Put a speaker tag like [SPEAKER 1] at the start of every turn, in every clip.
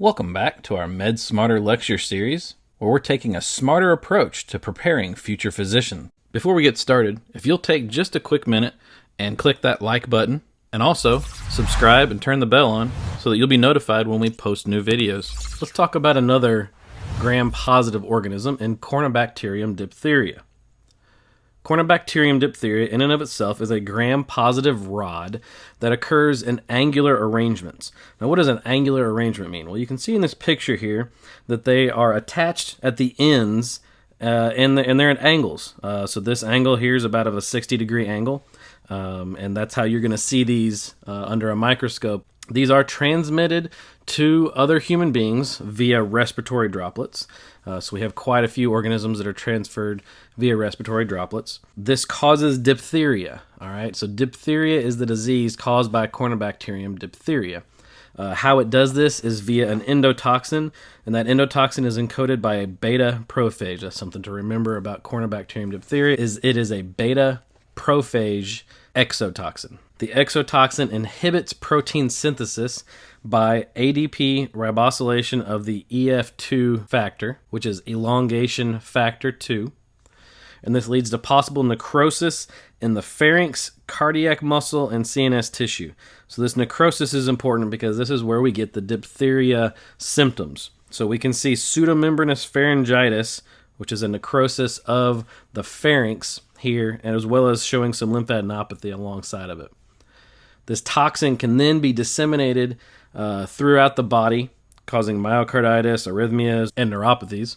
[SPEAKER 1] Welcome back to our Med Smarter lecture series, where we're taking a smarter approach to preparing future physicians. Before we get started, if you'll take just a quick minute and click that like button, and also subscribe and turn the bell on so that you'll be notified when we post new videos. Let's talk about another gram positive organism in Corynebacterium diphtheria. Corynebacterium diphtheria, in and of itself, is a gram positive rod that occurs in angular arrangements. Now, what does an angular arrangement mean? Well, you can see in this picture here that they are attached at the ends uh, and, the, and they're at angles. Uh, so, this angle here is about of a 60 degree angle, um, and that's how you're going to see these uh, under a microscope. These are transmitted to other human beings via respiratory droplets. Uh, so we have quite a few organisms that are transferred via respiratory droplets. This causes diphtheria. All right, so diphtheria is the disease caused by Corynebacterium diphtheria. Uh, how it does this is via an endotoxin, and that endotoxin is encoded by a beta prophage. That's something to remember about Corynebacterium diphtheria. Is it is a beta prophage exotoxin. The exotoxin inhibits protein synthesis by ADP ribosylation of the EF2 factor, which is elongation factor 2. And this leads to possible necrosis in the pharynx, cardiac muscle, and CNS tissue. So, this necrosis is important because this is where we get the diphtheria symptoms. So, we can see pseudomembranous pharyngitis, which is a necrosis of the pharynx here, and as well as showing some lymphadenopathy alongside of it. This toxin can then be disseminated uh, throughout the body, causing myocarditis, arrhythmias, and neuropathies.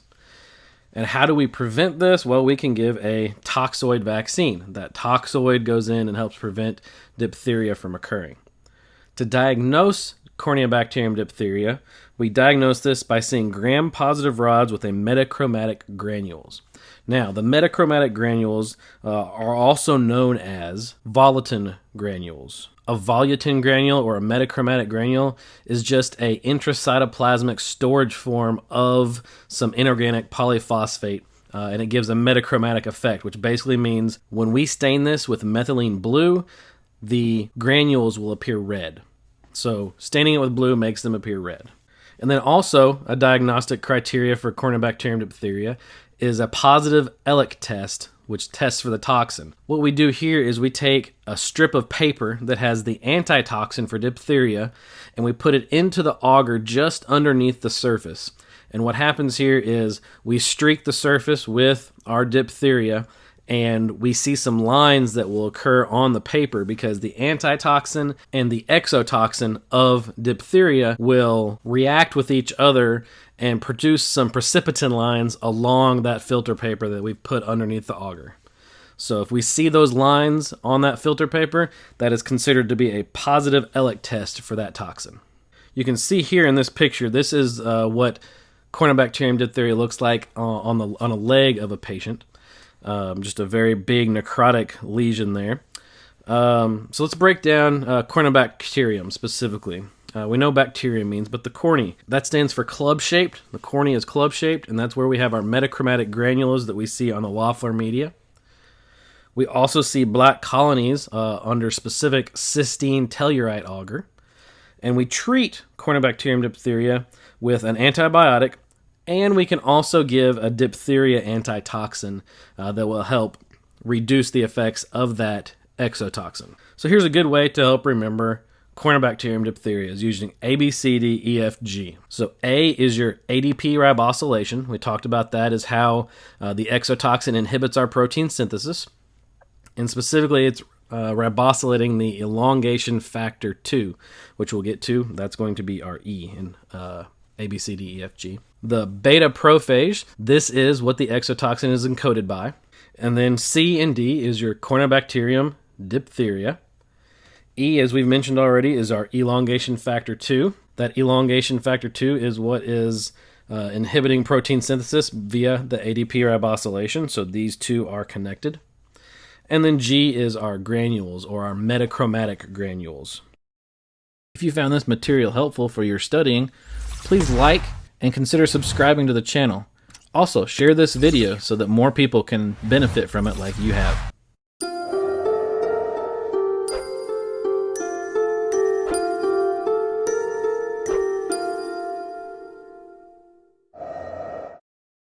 [SPEAKER 1] And how do we prevent this? Well, we can give a toxoid vaccine. That toxoid goes in and helps prevent diphtheria from occurring. To diagnose Corynebacterium diphtheria, we diagnose this by seeing gram positive rods with a metachromatic granules. Now, the metachromatic granules uh, are also known as volutin granules. A volutin granule or a metachromatic granule is just a intracytoplasmic storage form of some inorganic polyphosphate uh, and it gives a metachromatic effect which basically means when we stain this with methylene blue the granules will appear red so staining it with blue makes them appear red and then also a diagnostic criteria for corynebacterium diphtheria is a positive Elek test which tests for the toxin. What we do here is we take a strip of paper that has the antitoxin for diphtheria and we put it into the agar just underneath the surface. And what happens here is we streak the surface with our diphtheria and we see some lines that will occur on the paper because the antitoxin and the exotoxin of diphtheria will react with each other and produce some precipitin lines along that filter paper that we've put underneath the agar. So if we see those lines on that filter paper, that is considered to be a positive Elek test for that toxin. You can see here in this picture, this is uh, what Corynebacterium diphtheria looks like uh, on the on a leg of a patient. Um, just a very big necrotic lesion there. Um, so let's break down uh, Corynebacterium specifically. Uh, we know bacteria means, but the corny, that stands for club shaped. The corny is club shaped, and that's where we have our metachromatic granules that we see on the Loeffler media. We also see black colonies uh, under specific cysteine tellurite agar. And we treat Corynebacterium diphtheria with an antibiotic, and we can also give a diphtheria antitoxin uh, that will help reduce the effects of that exotoxin. So here's a good way to help remember Corynebacterium diphtheria is using A, B, C, D, E, F, G. So A is your ADP ribosylation. We talked about that as how uh, the exotoxin inhibits our protein synthesis. And specifically, it's uh, ribosylating the elongation factor 2, which we'll get to. That's going to be our E in uh, A, B, C, D, E, F, G. The beta prophage, this is what the exotoxin is encoded by. And then C and D is your Corynebacterium diphtheria. E, as we've mentioned already, is our elongation factor 2. That elongation factor 2 is what is uh, inhibiting protein synthesis via the ADP ribosylation, so these two are connected. And then G is our granules, or our metachromatic granules. If you found this material helpful for your studying, please like and consider subscribing to the channel. Also, share this video so that more people can benefit from it like you have.